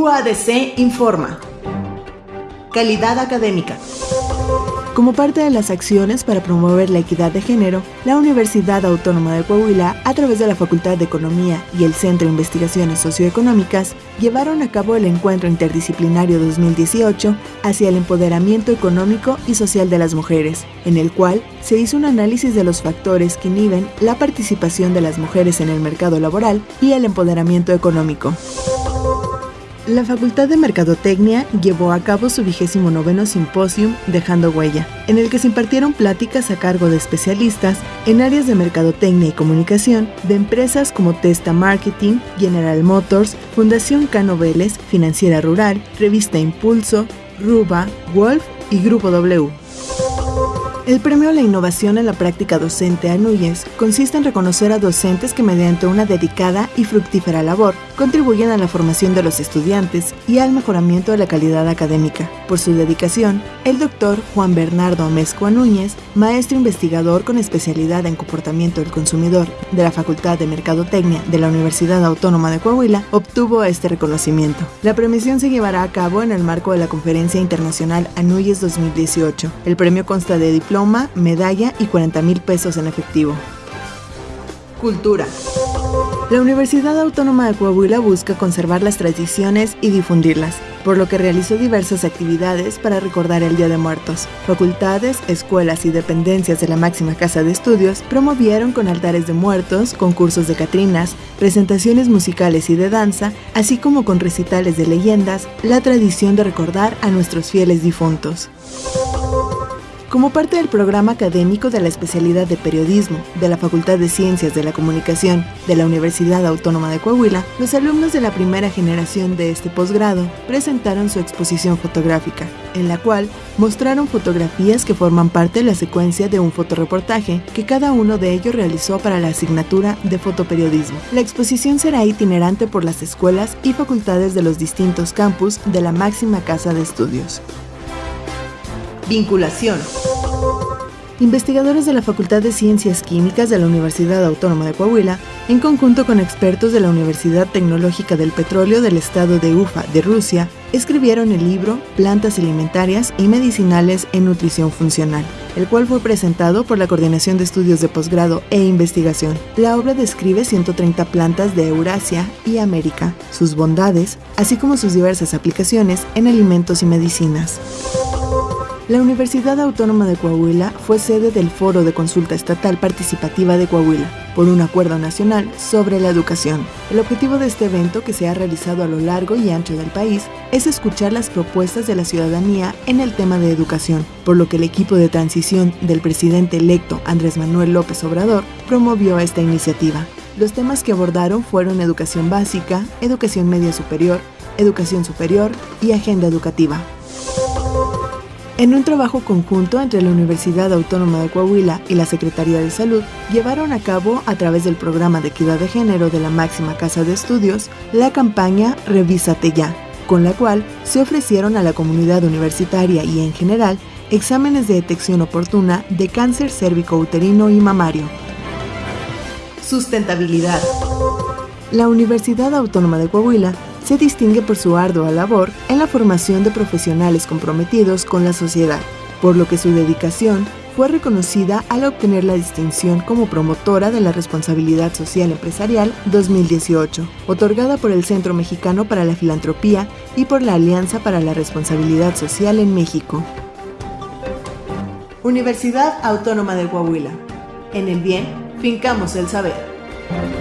UADC informa. Calidad académica. Como parte de las acciones para promover la equidad de género, la Universidad Autónoma de Coahuila, a través de la Facultad de Economía y el Centro de Investigaciones Socioeconómicas, llevaron a cabo el Encuentro Interdisciplinario 2018 hacia el empoderamiento económico y social de las mujeres, en el cual se hizo un análisis de los factores que inhiben la participación de las mujeres en el mercado laboral y el empoderamiento económico. La Facultad de Mercadotecnia llevó a cabo su vigésimo noveno simposium Dejando Huella, en el que se impartieron pláticas a cargo de especialistas en áreas de mercadotecnia y comunicación de empresas como Testa Marketing, General Motors, Fundación Cano Financiera Rural, Revista Impulso, Ruba, Wolf y Grupo W. El premio a la innovación en la práctica docente ANUYES consiste en reconocer a docentes que mediante una dedicada y fructífera labor contribuyen a la formación de los estudiantes y al mejoramiento de la calidad académica. Por su dedicación, el doctor Juan Bernardo Amezcua Núñez, maestro investigador con especialidad en comportamiento del consumidor de la Facultad de Mercadotecnia de la Universidad Autónoma de Coahuila, obtuvo este reconocimiento. La premiación se llevará a cabo en el marco de la Conferencia Internacional ANUYES 2018. El premio consta de medalla y 40 mil pesos en efectivo. Cultura. La Universidad Autónoma de Coahuila busca conservar las tradiciones y difundirlas, por lo que realizó diversas actividades para recordar el Día de Muertos. Facultades, escuelas y dependencias de la máxima casa de estudios promovieron con altares de muertos, concursos de catrinas, presentaciones musicales y de danza, así como con recitales de leyendas, la tradición de recordar a nuestros fieles difuntos. Como parte del programa académico de la especialidad de periodismo de la Facultad de Ciencias de la Comunicación de la Universidad Autónoma de Coahuila, los alumnos de la primera generación de este posgrado presentaron su exposición fotográfica, en la cual mostraron fotografías que forman parte de la secuencia de un fotoreportaje que cada uno de ellos realizó para la asignatura de fotoperiodismo. La exposición será itinerante por las escuelas y facultades de los distintos campus de la máxima casa de estudios. Vinculación. Investigadores de la Facultad de Ciencias Químicas de la Universidad Autónoma de Coahuila, en conjunto con expertos de la Universidad Tecnológica del Petróleo del Estado de Ufa de Rusia, escribieron el libro Plantas alimentarias y medicinales en nutrición funcional, el cual fue presentado por la Coordinación de Estudios de Posgrado e Investigación. La obra describe 130 plantas de Eurasia y América, sus bondades, así como sus diversas aplicaciones en alimentos y medicinas. La Universidad Autónoma de Coahuila fue sede del Foro de Consulta Estatal Participativa de Coahuila por un acuerdo nacional sobre la educación. El objetivo de este evento, que se ha realizado a lo largo y ancho del país, es escuchar las propuestas de la ciudadanía en el tema de educación, por lo que el equipo de transición del presidente electo Andrés Manuel López Obrador promovió esta iniciativa. Los temas que abordaron fueron educación básica, educación media superior, educación superior y agenda educativa. En un trabajo conjunto entre la Universidad Autónoma de Coahuila y la Secretaría de Salud, llevaron a cabo, a través del programa de equidad de género de la máxima casa de estudios, la campaña Revísate ya, con la cual se ofrecieron a la comunidad universitaria y en general exámenes de detección oportuna de cáncer cérvico-uterino y mamario. Sustentabilidad. La Universidad Autónoma de Coahuila se distingue por su ardua labor en la formación de profesionales comprometidos con la sociedad, por lo que su dedicación fue reconocida al obtener la distinción como promotora de la responsabilidad social empresarial 2018, otorgada por el Centro Mexicano para la Filantropía y por la Alianza para la Responsabilidad Social en México. Universidad Autónoma de Coahuila. En el bien, fincamos el saber.